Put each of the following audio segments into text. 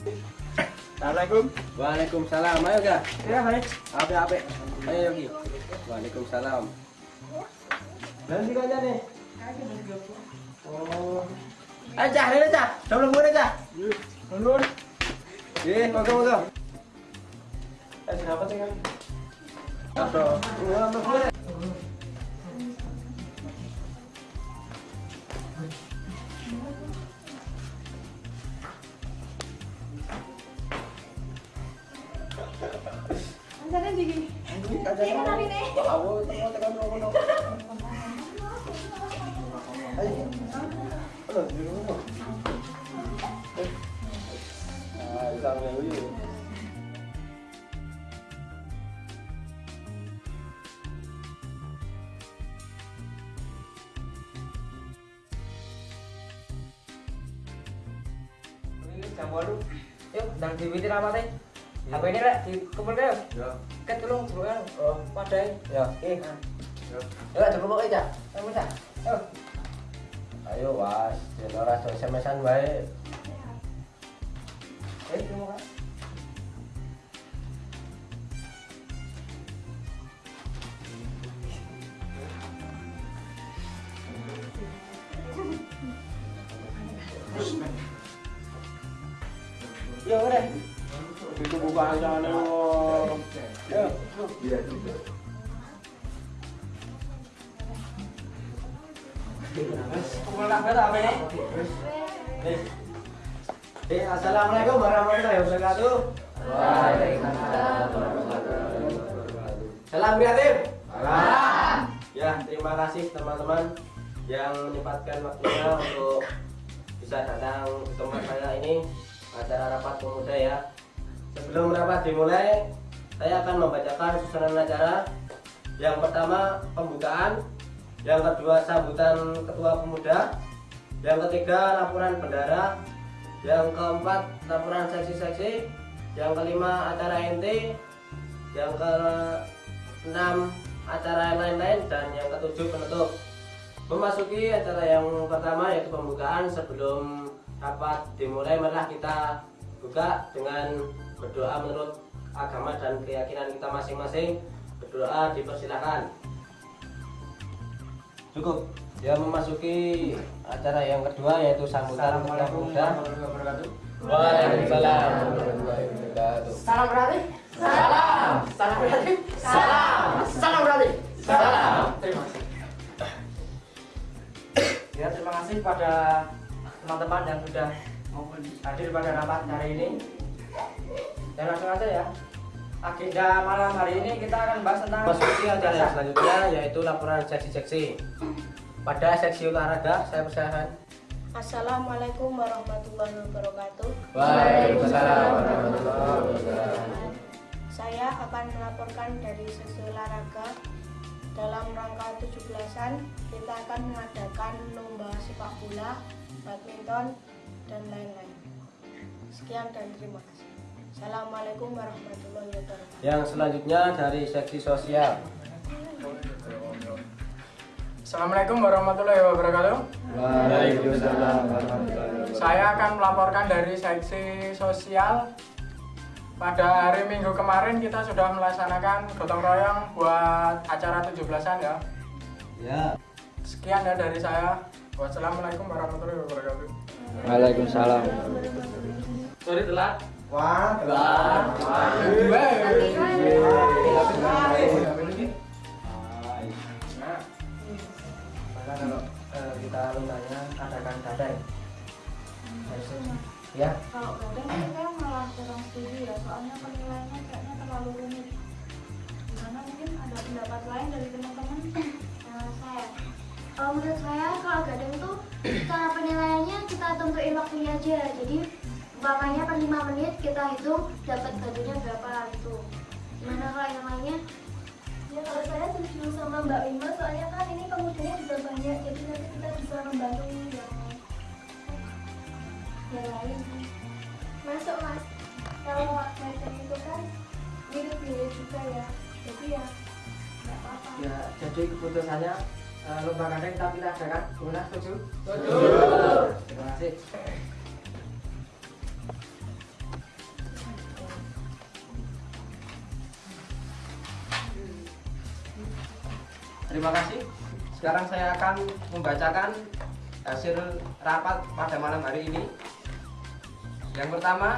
Assalamualaikum. Waalaikumsalam. Ayo ga. Ya, baik. Ape ape. Ayo Yogi. Waalaikumsalam. Nanti aja nih. Oh. Aja, ini aja. Sebelum gue aja. Nurun. Ye, moga moga. Eh, siapa sih kan? Apa? Gini. Ini tekan dulu. Ayo. Halo, di rumah. Ah, isang ngayon. Ini jam 8. Yuk, ndang diwitir apa teh? Apa ini rek dikumpulke yuk. Ya. Ket tulung jebul Oh, padahal. Ya. Eh. Yuk, jebul aja. Ayo, Mas. Ayo. Ayo was, yen ora do SMS-an wae. Eh, tunggu kan. Yo, udah. Itu buka aja nih. Ya. Kumpul kabeh ta apa ini? Eh, assalamualaikum warahmatullahi wabarakatuh. Salam kreatif. Salam. Ya, terima kasih teman-teman yang menyempatkan waktunya untuk bisa datang ke tempat saya ini acara rapat pemuda ya. Sebelum rapat dimulai, saya akan membacakan susunan acara. Yang pertama pembukaan, yang kedua sambutan ketua pemuda, yang ketiga laporan bendara, yang keempat laporan seksi-seksi, yang kelima acara NT, yang keenam acara lain-lain. Dan yang ketujuh penutup. Memasuki acara yang pertama yaitu pembukaan. Sebelum rapat dimulai marilah kita buka dengan berdoa menurut agama dan keyakinan kita masing-masing. Berdoa dipersilahkan. Cukup. Ya memasuki acara yang kedua yaitu sambutan ketua pemuda. Waalaikumsalam warahmatullahi wabarakatuh. Salam berarti? Salam. Salam berarti? Salam. Salam berarti? Salam. Terima kasih. Ya, terima kasih pada teman-teman yang sudah hadir pada rapat hari ini. Dan langsung aja ya. Agenda malam hari ini kita akan bahas tentang Memasuki acara yang selanjutnya yaitu laporan seksi-seksi. Pada seksi olahraga saya persilakan. Assalamualaikum warahmatullahi wabarakatuh. Waalaikumsalam warahmatullahi wabarakatuh. Saya akan melaporkan dari sesi olahraga dalam rangka 17-an kita akan mengadakan lomba sepak bola, badminton, dan lain-lain. Sekian dan terima kasih. Assalamualaikum warahmatullahi wabarakatuh. Yang selanjutnya dari seksi sosial. Assalamualaikum warahmatullahi wabarakatuh. Waalaikumsalam warahmatullahi wabarakatuh. Saya akan melaporkan dari seksi sosial. Pada hari Minggu kemarin kita sudah melaksanakan gotong royong buat acara 17-an ya. Ya. Sekian ya dari saya. Wassalamualaikum warahmatullahi wabarakatuh. Waalaikumsalam. Sorry telat. Wah, Maka kalau eh, kita lundanya adakan gadai. Ya, Kalau gadang sih saya malah kurang setuju ya, soalnya penilaiannya kayaknya terlalu rumit. Gimana mungkin ada pendapat lain dari teman-teman? Nah, saya. Kalau menurut saya kalau gadang itu cara penilaiannya kita tentuin waktunya aja. Jadi umpamanya per 5 menit kita hitung dapat bajunya berapa gitu gimana kalau yang lainnya Ya kalau saya setuju sama Mbak Wima, soalnya kan ini pemudanya juga banyak, jadi nanti kita bisa membantu yang yang lain. Masuk mas, kalau gadang itu kan mirip-mirip juga ya, jadi ya nggak apa-apa. ya jadi keputusannya eh, lomba kita pilih adakan. Gimana setuju? Terima kasih. Terima kasih. Sekarang saya akan membacakan hasil rapat pada malam hari ini. Yang pertama,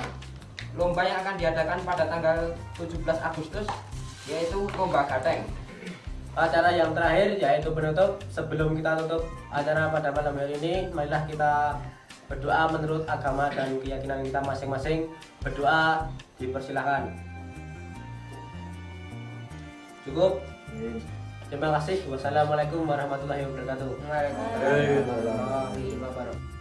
lomba yang akan diadakan pada tanggal 17 Agustus yaitu lomba gateng. Acara yang terakhir yaitu penutup. Sebelum kita tutup acara pada malam hari ini, marilah kita berdoa menurut agama dan keyakinan kita masing-masing. Berdoa dipersilahkan. Cukup. Terima kasih. Wassalamualaikum warahmatullahi wabarakatuh. Waalaikumsalam warahmatullahi wabarakatuh.